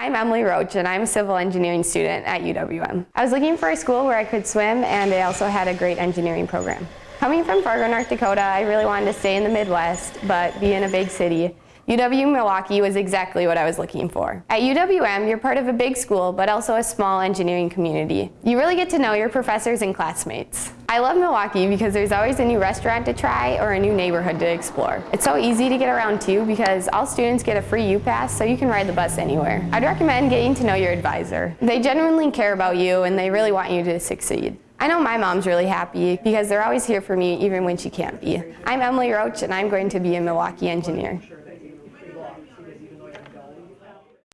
I'm Emily Roach and I'm a civil engineering student at UWM. I was looking for a school where I could swim and they also had a great engineering program. Coming from Fargo, North Dakota, I really wanted to stay in the Midwest but be in a big city. UW Milwaukee was exactly what I was looking for. At UWM, you're part of a big school, but also a small engineering community. You really get to know your professors and classmates. I love Milwaukee because there's always a new restaurant to try or a new neighborhood to explore. It's so easy to get around too because all students get a free U-Pass so you can ride the bus anywhere. I'd recommend getting to know your advisor. They genuinely care about you and they really want you to succeed. I know my mom's really happy because they're always here for me even when she can't be. I'm Emily Roach and I'm going to be a Milwaukee engineer.